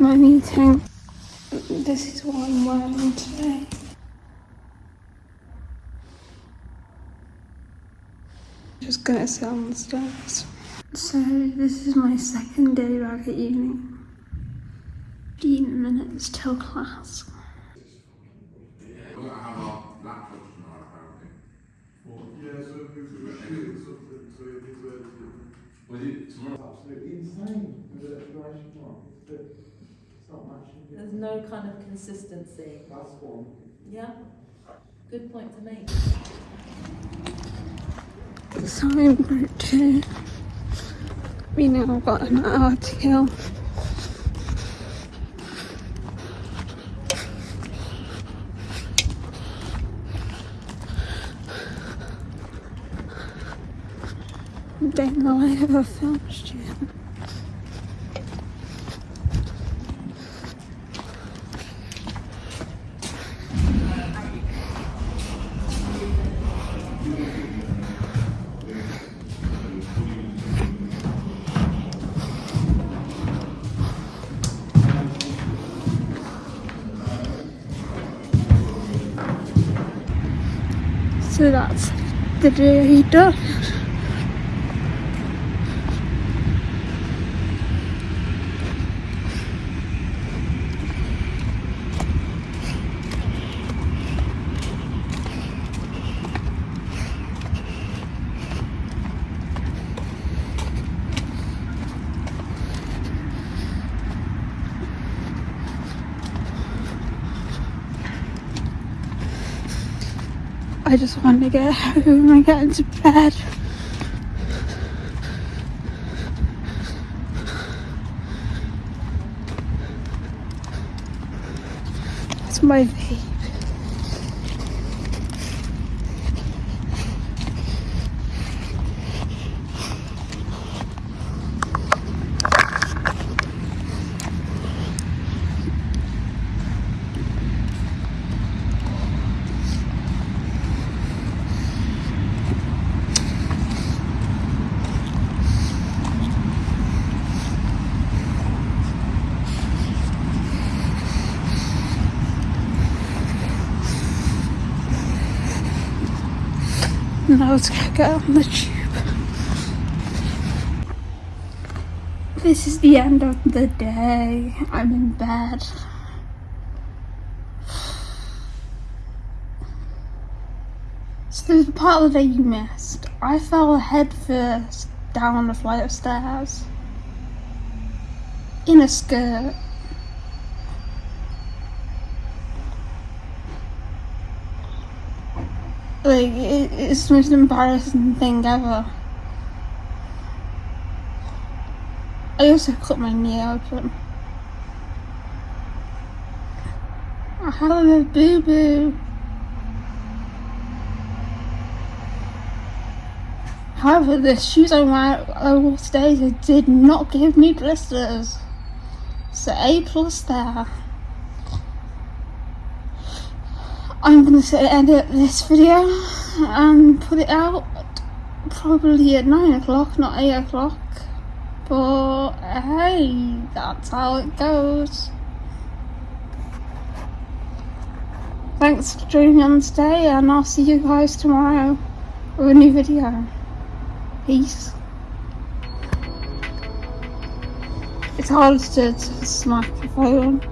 my meeting. This is what I'm wearing today. Just gonna sit on the stairs. So this is my second day back at uni. 15 minutes till class. We're gonna have our laptops tomorrow, apparently. Yeah, so we we should do something so you need to Was it tomorrow? absolutely insane There's no kind of consistency. That's one. Yeah? Good point to make. So I'm group two. We now got an hour to kill. Don't know I ever filmed yet. So that's the day I just want to get home and get into bed. It's my vape. Now let's go get on the tube. This is the end of the day. I'm in bed. So the part of the day you missed, I fell head first down a flight of stairs in a skirt. Like, it, it's the most embarrassing thing ever. I also cut my knee open. I have a boo boo. However, the shoes I wear I wore today did not give me blisters. So A plus there. I'm gonna say edit this video and put it out probably at 9 o'clock, not 8 o'clock. But hey, that's how it goes. Thanks for joining on today, and I'll see you guys tomorrow with a new video. Peace. It's hard to, to smack the phone.